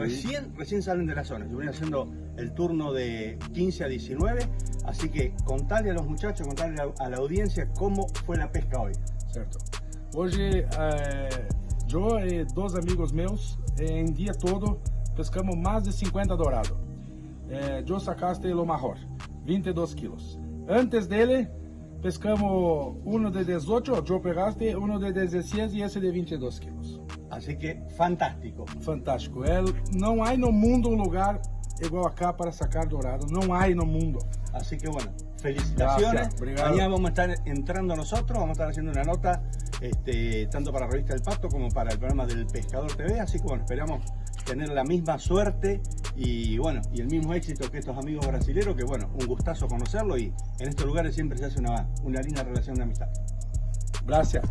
recién, recién salen de la zona. Yo venía haciendo el turno de 15 a 19, así que contale a los muchachos, contale a la audiencia cómo fue la pesca hoy. Certo. Hoje, eh, eu e dois amigos meus, em dia todo, pescamos mais de 50 dourados. Eh, eu sacaste o maior, 22 quilos. Antes dele, pescamos uno de 18, yo pegaste uno de 16 y ese de 22 quilos. Así que fantástico. Fantástico. É, não há no mundo um lugar igual acá para sacar dourado. Não há no mundo. Así que bueno, felicitaciones. Mañana vamos a estar entrando nosotros, vamos a estar haciendo una nota este, tanto para la revista El Pato como para el programa del Pescador TV. Así que bueno, esperamos tener la misma suerte y bueno, y el mismo éxito que estos amigos brasileños, que bueno, un gustazo conocerlo y en estos lugares siempre se hace una, una linda relación de amistad. Gracias.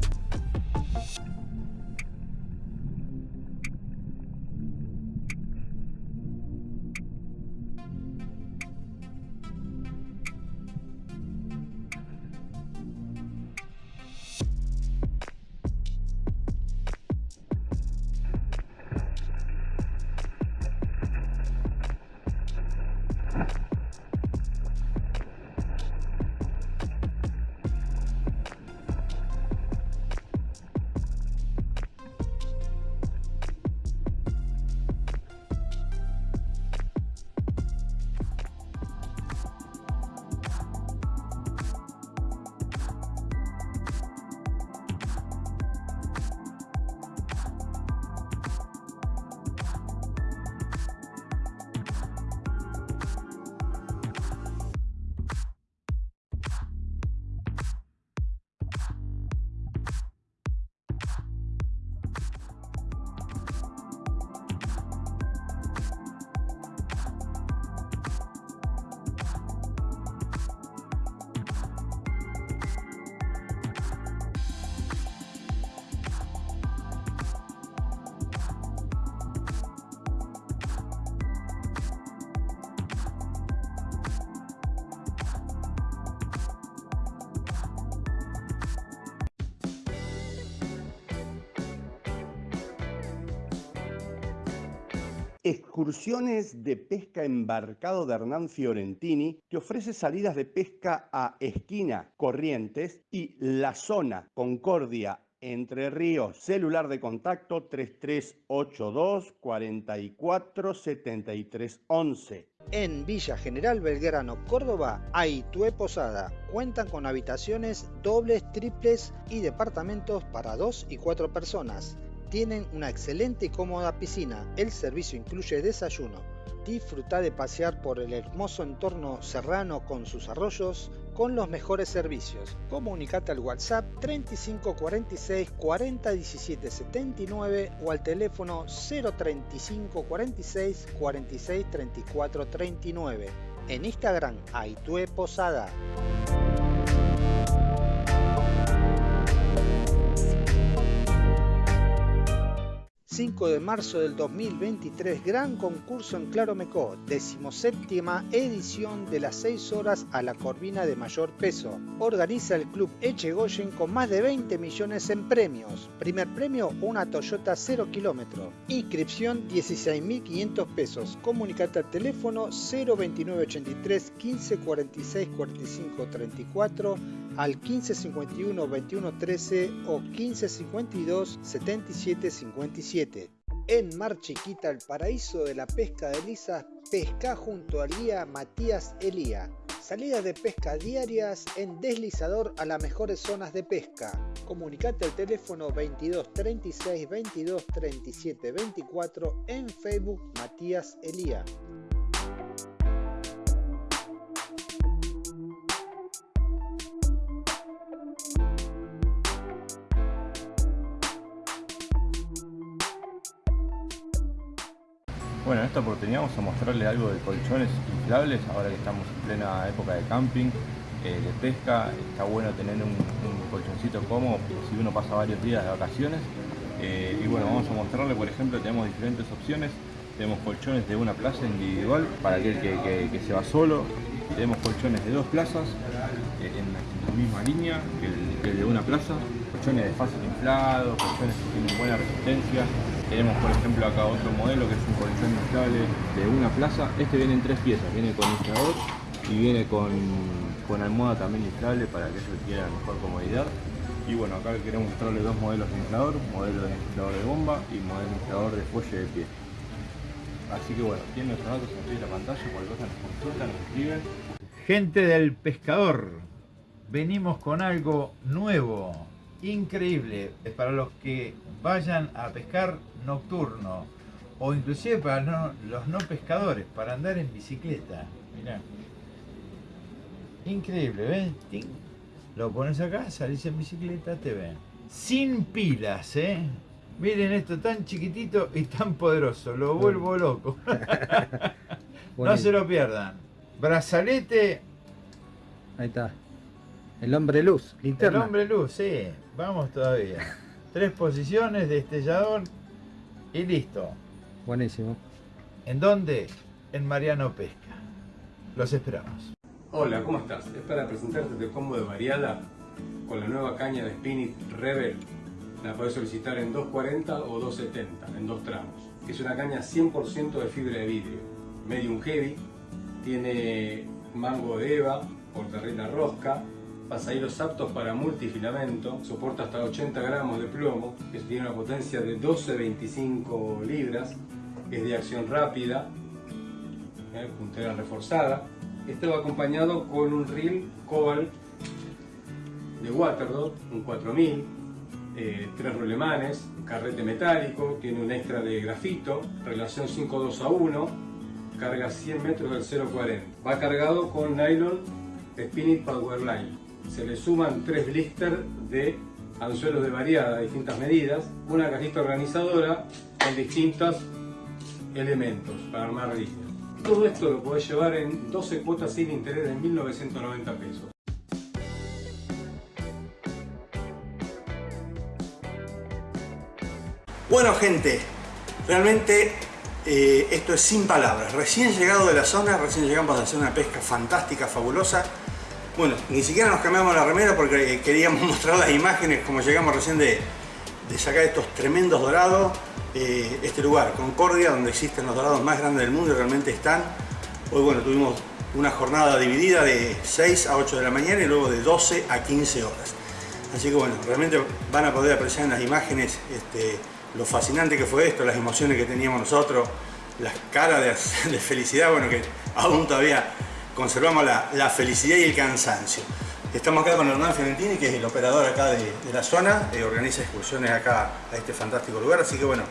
Excursiones de pesca embarcado de Hernán Fiorentini, que ofrece salidas de pesca a Esquina, Corrientes y La Zona, Concordia, Entre Ríos. Celular de contacto 3382 44 73 11. En Villa General Belgrano, Córdoba, Aitue Posada. Cuentan con habitaciones dobles, triples y departamentos para dos y cuatro personas tienen una excelente y cómoda piscina. El servicio incluye desayuno. Disfruta de pasear por el hermoso entorno serrano con sus arroyos con los mejores servicios. Comunicate al WhatsApp 3546 40 17 79 o al teléfono 035 46 46 34 39. En Instagram, Aitue Posada. 5 de marzo del 2023, gran concurso en Claromecó, decimoséptima edición de las 6 horas a la corvina de mayor peso. Organiza el club Echegoyen con más de 20 millones en premios. Primer premio, una Toyota 0 kilómetro. Inscripción 16.500 pesos. Comunicate al teléfono 02983 15 46 45 34 al 1551 21 13 o 1552 77 57. En Mar Chiquita, el paraíso de la pesca de lisas, pesca junto al guía Matías Elía. Salidas de pesca diarias en deslizador a las mejores zonas de pesca. Comunicate al teléfono 22 36 22 37 24 en Facebook Matías Elía. Esta oportunidad vamos a mostrarle algo de colchones inflables, ahora que estamos en plena época de camping, eh, de pesca, está bueno tener un, colchoncito cómodo si uno pasa varios días de vacaciones. Eh, y bueno, vamos a mostrarle, por ejemplo, tenemos diferentes opciones, tenemos colchones de una plaza individual para aquel que, se va solo, tenemos colchones de dos plazas eh, en, la, misma línea que el, que el de una plaza, colchones de fácil inflado, colchones que tienen buena resistencia, Tenemos por ejemplo acá otro modelo que es un colchón inflable de una plaza. Este viene en tres piezas, viene con inflador y viene con, con almohada también inflable para que ellos quieran mejor comodidad. Y bueno, acá queremos mostrarles dos modelos de inflador, modelo de inflador de bomba y modelo de inflador de fuelle de pie. Así que bueno, tienen nuestros datos en la pantalla, cualquier cosa nos consultan, nos escriben. Gente del pescador, venimos con algo nuevo, increíble, para los que vayan a pescar nocturno o inclusive para los no pescadores, para andar en bicicleta. Mirá. Increíble, ¿ves? Lo pones acá, salís en bicicleta, te ven. Sin pilas, ¿eh? Miren esto tan chiquitito y tan poderoso, lo vuelvo loco. no se lo pierdan. Brazalete. Ahí está. El hombre luz, linterna. El hombre luz, sí. Vamos todavía. Tres posiciones, destellador y listo. Buenísimo. ¿En dónde? En Mariano Pesca. Los esperamos. Hola, ¿cómo estás? Es para presentarte el combo de variada con la nueva caña de Spinit Rebel la podés solicitar en 240 o 270, en dos tramos. Es una caña 100% de fibra de vidrio, medium heavy, tiene mango de EVA, portarreta rosca, pasahilos aptos para multifilamento, soporta hasta 80 gramos de plomo, tiene una potencia de 12-25 libras, es de acción rápida, ¿eh? puntera reforzada. Este va acompañado con un reel Cobalt de Waterdot, un 4000, eh, tres carrete metálico, tiene un extra de grafito, relación 5.2 a 1, carga 100 metros del 0.40. Va cargado con nylon Spinning Powerline. Se le suman tres blisters de anzuelos de variada, distintas medidas, una cajita organizadora con distintos elementos para armar listas. Todo esto lo podés llevar en 12 cuotas sin interés de 1.990 pesos. Bueno gente, realmente eh, esto es sin palabras. Recién llegado de la zona, recién llegamos a hacer una pesca fantástica, fabulosa. Bueno, ni siquiera nos cambiamos la remera porque eh, queríamos mostrar las imágenes como llegamos recién de, sacar estos tremendos dorados. Eh, este lugar, Concordia, donde existen los dorados más grandes del mundo y realmente están. Hoy bueno, tuvimos una jornada dividida de 6 a 8 de la mañana y luego de 12 a 15 horas. Así que bueno, realmente van a poder apreciar en las imágenes este, lo fascinante que fue esto, las emociones que teníamos nosotros, las caras de, felicidad, bueno, que aún todavía conservamos la, felicidad y el cansancio. Estamos acá con Hernán Fiorentini, que es el operador acá de, la zona, eh, organiza excursiones acá a este fantástico lugar, así que bueno,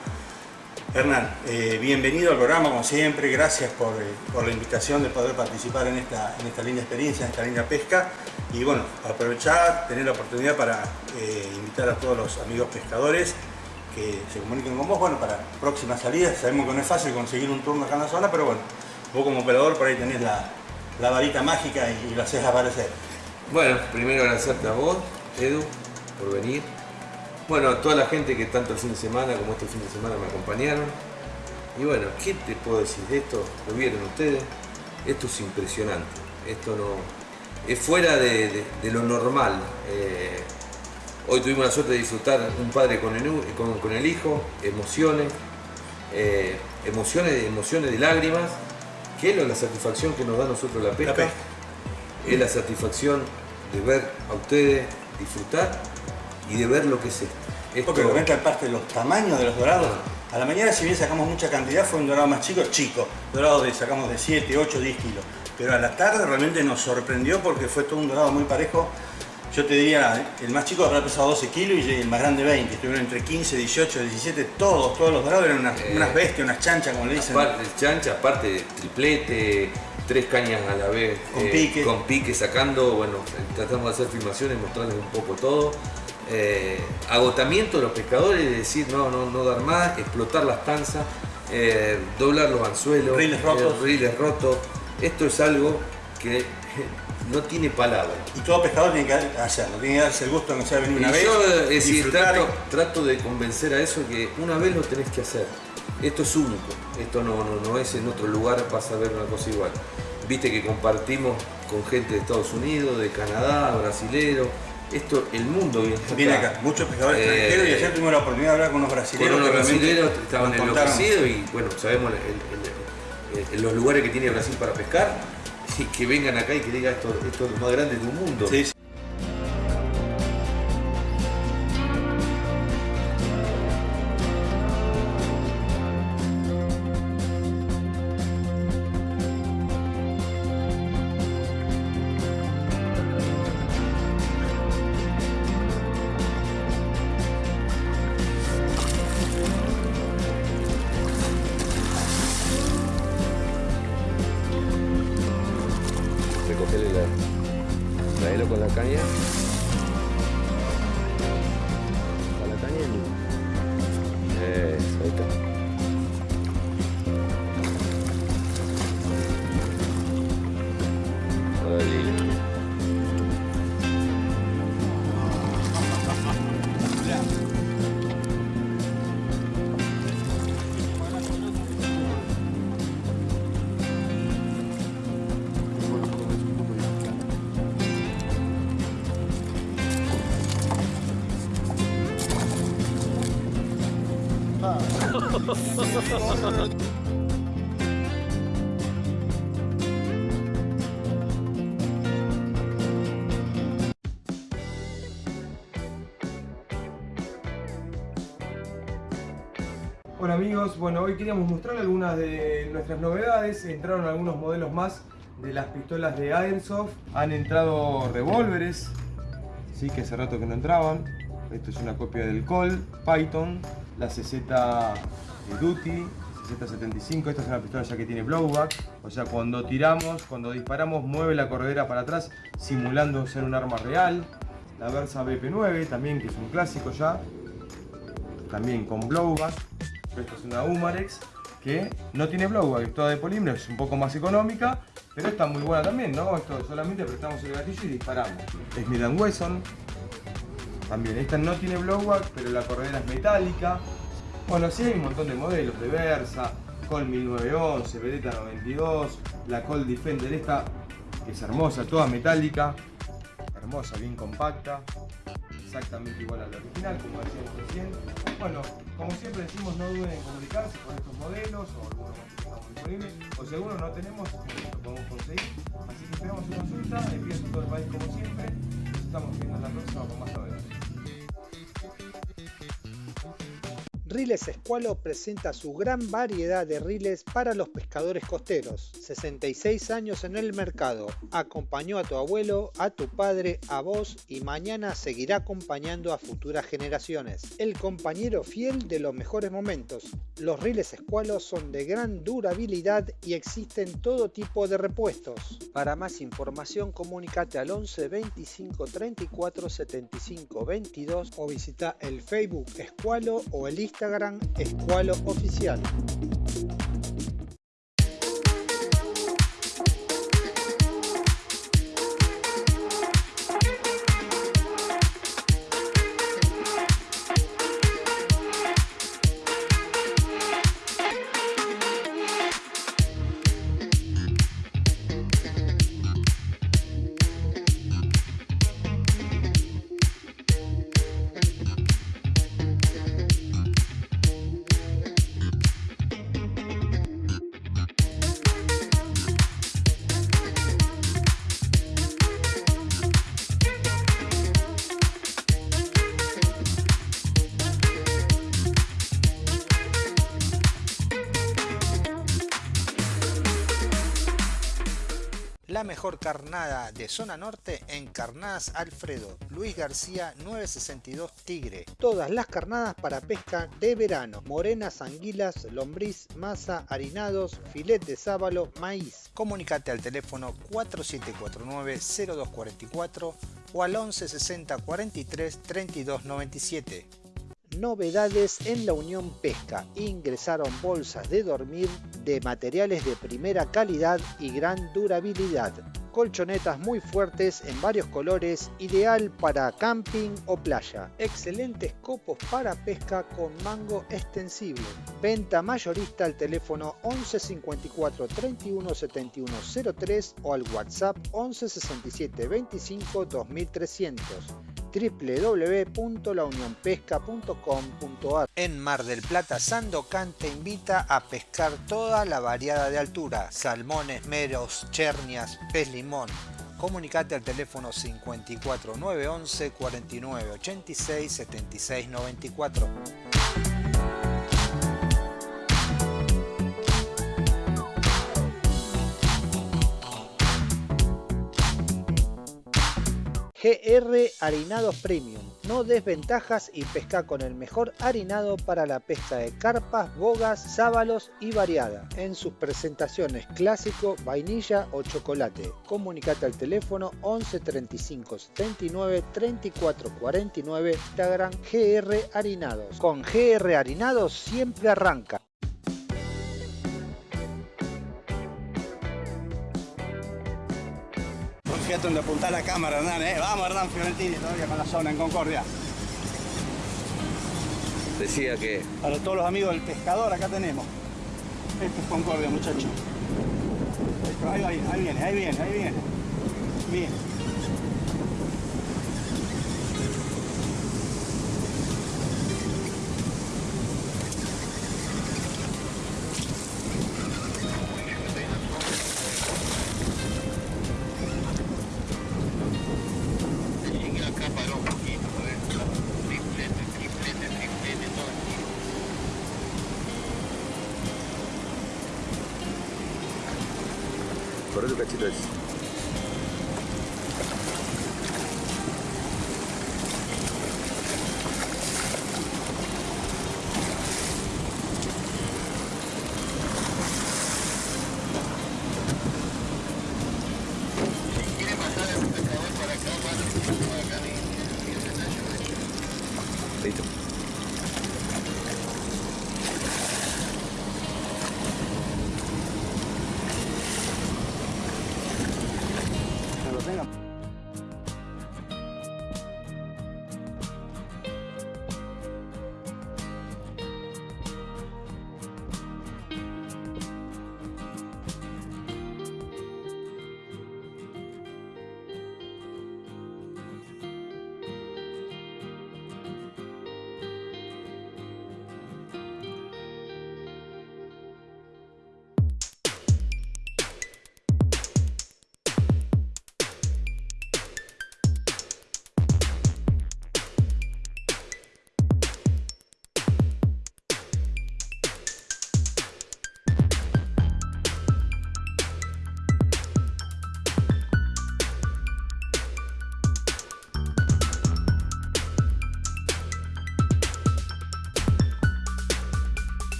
Hernán, eh, bienvenido al programa como siempre, gracias por, eh, por, la invitación de poder participar en esta, en esta linda experiencia, en esta linda pesca y bueno, aprovechar, tener la oportunidad para invitar a todos los amigos pescadores que se comuniquen con vos, bueno, para próximas salidas. Sabemos que no es fácil conseguir un turno acá en la zona, pero bueno, vos como operador por ahí tenés la, varita mágica y, lo haces aparecer. Bueno, primero agradecerte a vos, Edu, por venir. Bueno, a toda la gente que tanto el fin de semana como este fin de semana me acompañaron. Y bueno, ¿qué te puedo decir de esto? Lo vieron ustedes. Esto es impresionante. Esto no... Es fuera de, lo normal. Eh, Hoy tuvimos la suerte de disfrutar un padre con el, con, el hijo, emociones, eh, emociones, emociones de lágrimas, que es la satisfacción que nos da a nosotros la pesca. Es la satisfacción de ver a ustedes disfrutar y de ver lo que es esto. esto Porque parte de los tamaños de los dorados. A la mañana si bien sacamos mucha cantidad fue un dorado más chico, chico. Dorado de sacamos de 7, 8, 10 kilos. Pero a la tarde realmente nos sorprendió porque fue todo un dorado muy parejo yo te diría, el más chico habrá pesado 12 kilos y el más grande 20. Estuvieron entre 15, 18, 17, todos, todos los dorados eran unas, eh, bestias, unas chanchas, como le dicen. Aparte chancha, aparte de triplete, tres cañas a la vez. Con eh, pique. Con pique, sacando, bueno, tratamos de hacer filmaciones, mostrarles un poco todo. Eh, agotamiento de los pescadores, de decir no, no, no dar más, explotar las tanzas, doblar los anzuelos, riles rotos. riles rotos. Esto es algo que no tiene palabra. Y todo pescador tiene que hacerlo, tiene que darse el gusto no sea venir una vez. Yo es decir, trato, de convencer a eso que una vez lo tenés que hacer. Esto es único, esto no, no, es en otro lugar, vas a ver una cosa igual. Viste que compartimos con gente de Estados Unidos, de Canadá, brasilero, esto, el mundo viene acá. muchos pescadores extranjeros y ayer tuvimos la oportunidad de hablar con unos brasileños. Con unos brasileños estaban enloquecidos y bueno, sabemos los lugares que tiene Brasil para pescar que vengan acá y que diga esto, esto es lo más grande del mundo. Hola amigos, bueno hoy queríamos mostrar algunas de nuestras novedades, entraron algunos modelos más de las pistolas de Airsoft, han entrado revólveres, sí que hace rato que no entraban, esto es una copia del Col, Python, la CZ Duty, CZ75, esta es una pistola ya que tiene blowback, o sea cuando tiramos, cuando disparamos mueve la corredera para atrás simulando ser un arma real. La Versa BP9 también que es un clásico ya, también con blowback. Esta es una Umarex que no tiene blowback, es toda de polímero, es un poco más económica, pero está muy buena también, ¿no? Esto solamente apretamos el gatillo y disparamos. Smith Wesson, también. Esta no tiene blowback, pero la corredera es metálica. Bueno, sí hay un montón de modelos de Versa, Col 1911, Beretta 92, la Col Defender esta, que es hermosa, toda metálica, hermosa, bien compacta, exactamente igual a la original, como decíamos recién. Bueno, como siempre decimos, no duden en comunicarse con estos modelos o algunos que tengamos disponibles, o si alguno no tenemos, lo podemos conseguir. Así que esperamos su consulta, envíos a todo el país como siempre. Nos estamos viendo en la próxima con más novedades. Riles Escualo presenta su gran variedad de riles para los pescadores costeros. 66 años en el mercado. Acompañó a tu abuelo, a tu padre, a vos y mañana seguirá acompañando a futuras generaciones. El compañero fiel de los mejores momentos. Los riles Escualo son de gran durabilidad y existen todo tipo de repuestos. Para más información comunícate al 11 25 34 75 22 o visita el Facebook Escualo o el Instagram Instagram Escualo Oficial. Mejor carnada de zona norte en Carnadas Alfredo, Luis García 962 Tigre. Todas las carnadas para pesca de verano, morenas, anguilas, lombriz, masa, harinados, filet de sábalo, maíz. Comunicate al teléfono 4749-0244 o al 1160 43 32 novedades en la Unión Pesca. Ingresaron bolsas de dormir de materiales de primera calidad y gran durabilidad. Colchonetas muy fuertes en varios colores, ideal para camping o playa. Excelentes copos para pesca con mango extensible. Venta mayorista al teléfono 11 54 31 71 03 o al WhatsApp 11 67 25 2300 www.launionpesca.com.ar. En Mar del Plata, Sandocan te invita a pescar toda la variada de altura, salmones, meros, chernias, pez limón. Comunicate al teléfono 54 911 49 86 76 94. GR Harinados Premium. No desventajas y pesca con el mejor harinado para la pesca de carpas, bogas, sábalos y variada. En sus presentaciones clásico, vainilla o chocolate. Comunicate al teléfono 11 35 79 34 49 Instagram GR Harinados. Con GR Harinados siempre arranca. Donde apunta la cámara, Hernán, ¿eh? Vamos, Hernán Fiorentini, todavía con la zona en Concordia. Decía que... Para todos los amigos del pescador, acá tenemos. Esto es Concordia, muchachos. Ahí, ahí, ahí viene, ahí viene, ahí viene. Bien. Corre tu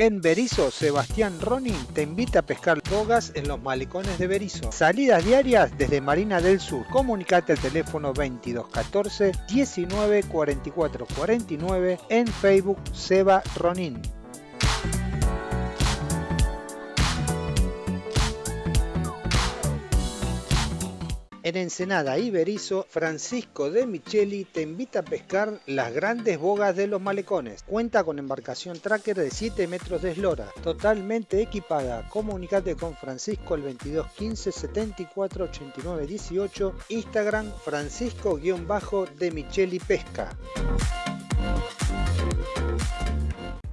En Berizo, Sebastián Ronin te invita a pescar bogas en los malecones de Berizo. Salidas diarias desde Marina del Sur. Comunicate al teléfono 2214 19 44 49 en Facebook Seba Ronin. En Ensenada y Berizo, Francisco de Micheli te invita a pescar las grandes bogas de los malecones. Cuenta con embarcación tracker de 7 metros de eslora, totalmente equipada. Comunicate con Francisco al 2215 74 89 18, Instagram Francisco-de Micheli Pesca.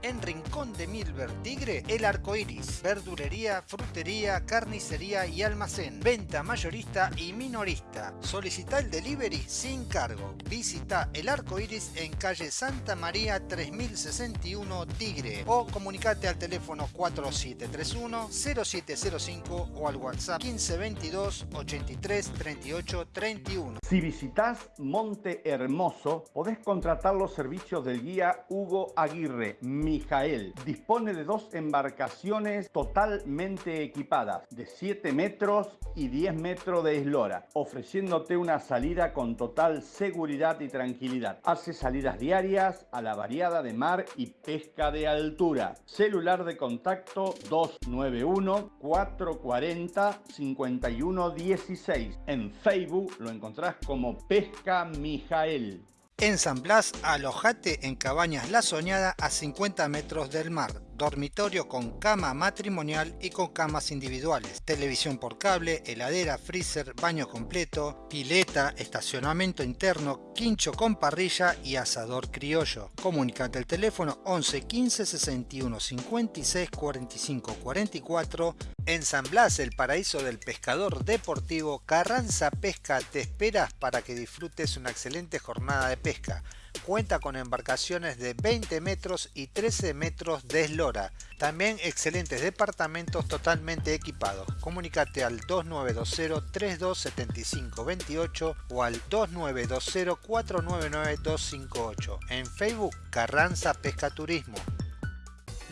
En Rincón de Milver Tigre, El Arco Iris. Verdulería, frutería, carnicería y almacén. Venta mayorista y minorista. Solicita el delivery sin cargo. Visita El Arco Iris en calle Santa María 3061 Tigre. O comunicate al teléfono 4731-0705 o al WhatsApp 1522 83 38 31. Si visitas Monte Hermoso, podés contratar los servicios del guía Hugo Aguirre, Mijael, dispone de dos embarcaciones totalmente equipadas, de 7 metros y 10 metros de eslora, ofreciéndote una salida con total seguridad y tranquilidad. Hace salidas diarias a la variada de mar y pesca de altura. Celular de contacto 291 440 5116. En Facebook lo encontrás como Pesca Mijael. En San Blas, alojate en Cabañas La Soñada a 50 metros del mar dormitorio con cama matrimonial y con camas individuales, televisión por cable, heladera, freezer, baño completo, pileta, estacionamiento interno, quincho con parrilla y asador criollo. Comunicate al teléfono 11 15 61 56 45 44 en San Blas, el paraíso del pescador deportivo, Carranza Pesca te esperas para que disfrutes una excelente jornada de pesca cuenta con embarcaciones de 20 metros y 13 metros de eslora. También excelentes departamentos totalmente equipados. Comunicate al 2920 327528 o al 2920 499 258. En Facebook Carranza Pesca Turismo.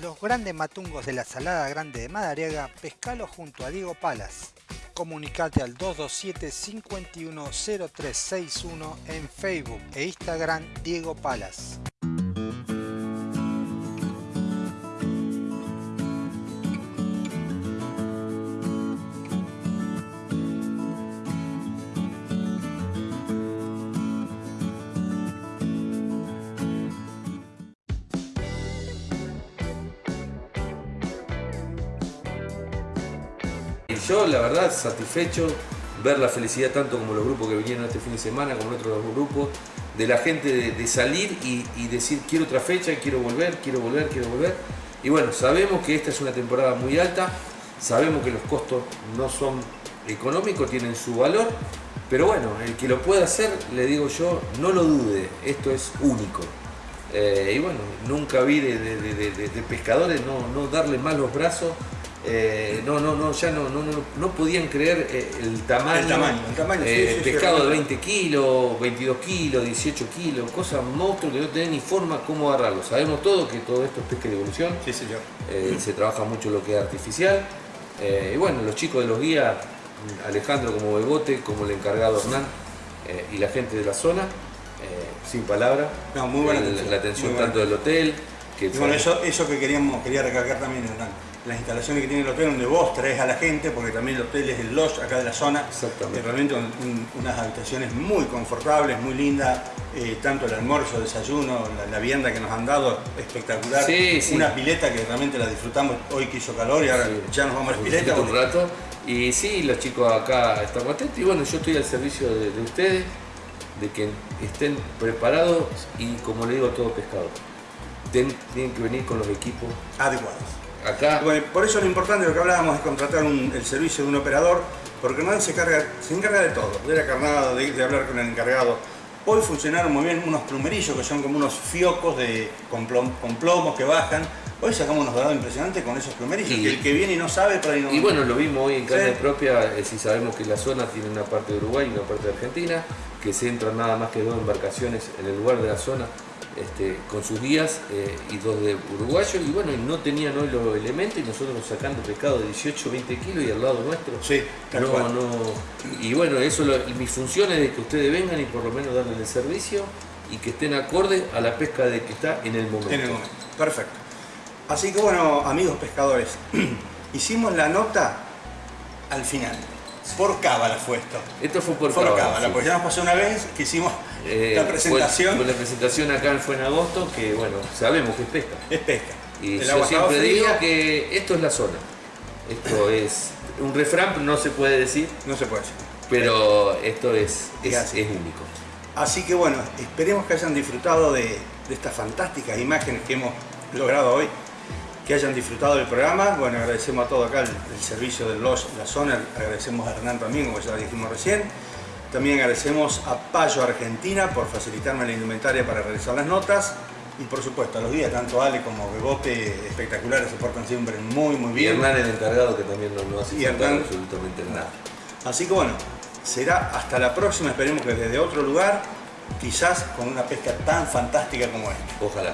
Los grandes matungos de la Salada Grande de Madariaga, pescalo junto a Diego Palas. Comunicate al 227 510361 en Facebook e Instagram Diego Palas. La verdad satisfecho ver la felicidad tanto como los grupos que vinieron este fin de semana, como otros grupos, de la gente de, salir y, decir quiero otra fecha, quiero volver, quiero volver, quiero volver. Y bueno, sabemos que esta es una temporada muy alta, sabemos que los costos no son económicos, tienen su valor, pero bueno, el que lo pueda hacer, le digo yo, no lo dude, esto es único. Eh, y bueno, nunca vi de, pescadores no, no darle más los brazos eh, no, no, no, ya no, no, no, podían creer eh, el tamaño. El tamaño, eh, pescado de 20 kilos, 22 kilos, 18 kilos, cosas monstruos que no tienen ni forma cómo agarrarlo. Sabemos todo que todo esto es pesca de evolución. Sí, señor. se trabaja mucho lo que es artificial. y bueno, los chicos de los guías, Alejandro como Bebote, como el encargado Hernán y la gente de la zona, sin palabra. No, muy buena atención. La atención tanto del hotel. Que bueno, eso, eso que queríamos, quería recalcar también, Hernán las instalaciones que tiene el hotel donde vos traes a la gente, porque también el hotel es el lodge acá de la zona. Exactamente. realmente unas habitaciones muy confortables, muy lindas, eh, tanto el almuerzo, el desayuno, la, vianda que nos han dado, espectacular. Sí, Una pileta que realmente la disfrutamos hoy que hizo calor y ahora ya nos vamos a la pileta. Un rato. Y sí, los chicos acá están atentos y bueno, yo estoy al servicio de, ustedes, de que estén preparados y como le digo a todo pescado, tienen que venir con los equipos adecuados acá. por eso lo importante, lo que hablábamos, es contratar el servicio de un operador, porque no se, carga, se encarga de todo, de la carnada, de, hablar con el encargado. Hoy funcionaron muy bien unos plumerillos que son como unos fiocos de, con, plomos que bajan. Hoy sacamos unos dorados impresionantes con esos plumerillos, y, el que viene y no sabe, por ahí no... Y bueno, lo vimos hoy en carne propia, eh, si sabemos que la zona tiene una parte de Uruguay y una parte de Argentina, que se entran nada más que dos embarcaciones en el lugar de la zona este, con sus guías eh, y dos de uruguayos y bueno, no tenían hoy los elementos y nosotros sacando pescado de 18 20 kilos y al lado nuestro. Sí, no, no, y bueno, eso mi función es de que ustedes vengan y por lo menos darles el servicio y que estén acorde a la pesca de que está en el momento. En el momento, perfecto. Así que bueno, amigos pescadores, hicimos la nota al final. Por cábala fue esto. Esto fue por, por cábala. porque ya nos pasó una vez que hicimos eh, la presentación. Fue, la presentación acá fue en agosto, que bueno, sabemos que es pesca. Es pesca. Y yo siempre digo que esto es la zona. Esto es un refrán, no se puede decir. No se puede decir. Pero esto es, es, único. Así que bueno, esperemos que hayan disfrutado de, de estas fantásticas imágenes que hemos logrado hoy que hayan disfrutado del programa. Bueno, agradecemos a todo acá el, servicio de los, la zona, agradecemos a Hernán también, como ya dijimos recién. También agradecemos a Payo Argentina por facilitarme la indumentaria para realizar las notas. Y por supuesto, a los días, tanto Ale como Bebote, espectaculares, se portan siempre muy, muy bien. Y Hernán el encargado que también no, no hace y absolutamente nada. Así que bueno, será hasta la próxima, esperemos que desde otro lugar, quizás con una pesca tan fantástica como esta. Ojalá.